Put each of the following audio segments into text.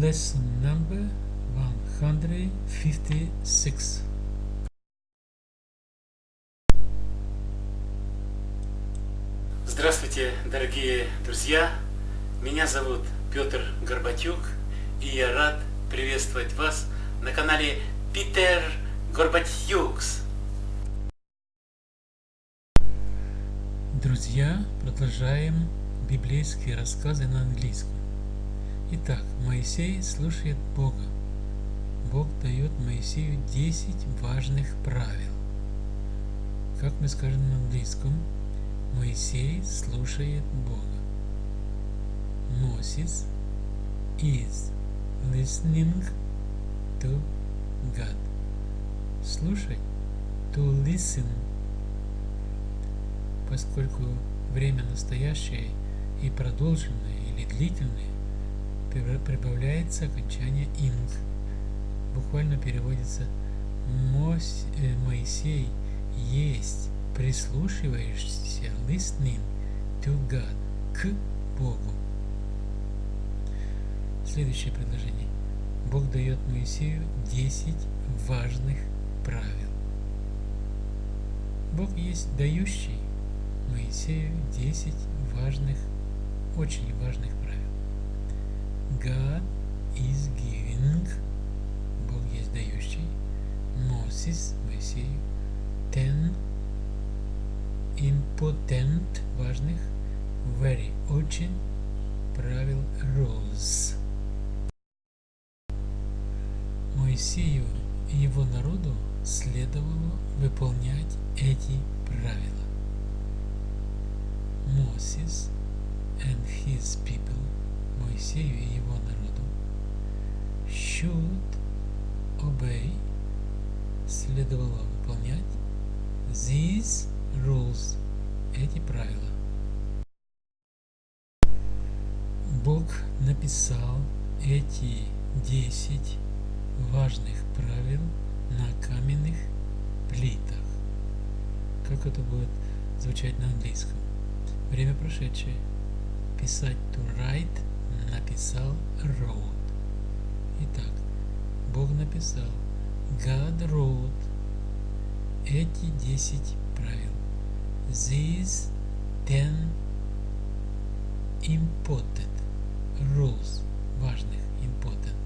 lesson number 156. Здравствуйте, дорогие друзья! Меня зовут Петр Горбатюк, и я рад приветствовать вас на канале Питер Горбатюкс. Друзья, продолжаем библейские рассказы на английском. Итак, Моисей слушает Бога. Бог дает Моисею 10 важных правил. Как мы скажем на английском, Моисей слушает Бога. Moses is listening to God. Слушать to listen. Поскольку время настоящее и продолженное или длительное, прибавляется окончание «инг». Буквально переводится э, Моисей есть прислушиваешься, listening to God, к Богу. Следующее предложение. Бог дает Моисею 10 важных правил. Бог есть дающий Моисею 10 важных, очень важных правил. God is giving, Бог есть дающий, Moses, Моисею, ten important, важных, very, очень, правил, rules. Моисею и его народу следовало выполнять эти правила. Moses and his people, Моисею и его народу, should obey, следовало выполнять these rules, эти правила. Бог написал эти 10 важных правил на каменных плитах. Как это будет звучать на английском? Время прошедшее. Писать to write написал wrote. Итак, Бог написал God wrote эти 10 правил. These 10 important rules важных important.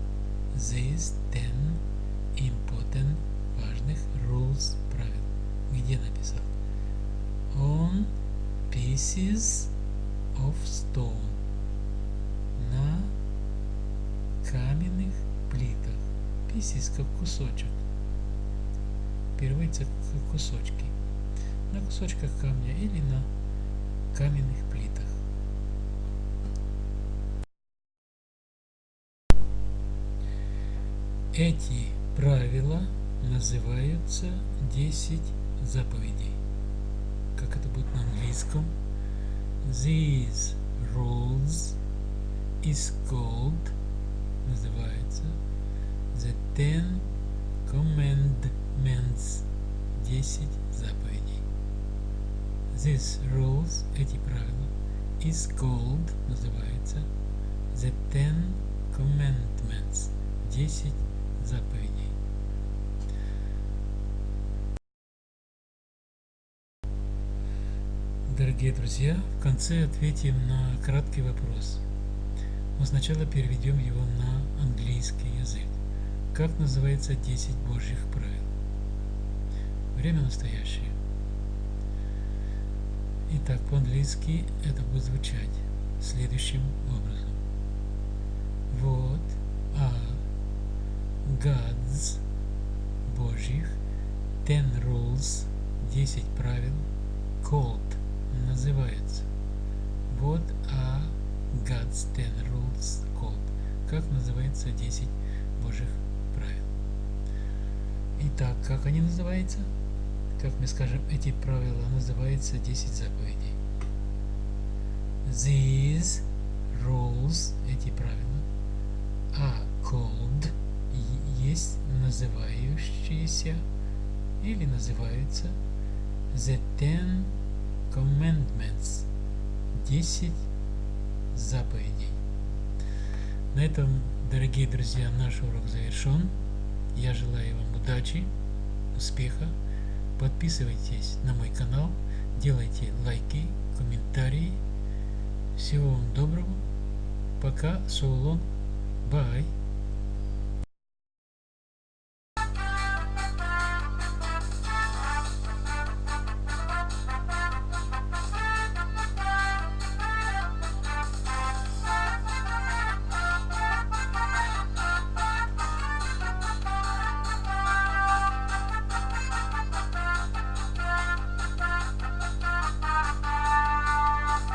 These 10 important важных rules правил. Где написал? On pieces of stone. Каменных плитах. Pieces как кусочек. Переводится как кусочки на кусочках камня или на каменных плитах. Эти правила называются 10 заповедей. Как это будет на английском? These rules is called называется the ten commandments 10 заповедей. These rules, эти правила, is called, называется, the Ten Commandments, 10 заповедей. Дорогие друзья, в конце ответим на краткий вопрос. Но сначала переведем его на английский язык. Как называется 10 Божьих правил? Время настоящее. Итак, по-английски это будет звучать следующим образом. Вот а God's Божьих ten rules 10 правил called называется. Вот а God's ten rules called. Как называется 10 Божьих правил. Итак, как они называются? как мы скажем, эти правила называются 10 заповедей. These rules, эти правила, are called, есть называющиеся или называются the ten commandments, 10 заповедей. На этом Дорогие друзья, наш урок завершен. Я желаю вам удачи, успеха. Подписывайтесь на мой канал, делайте лайки, комментарии. Всего вам доброго. Пока, so long, bye.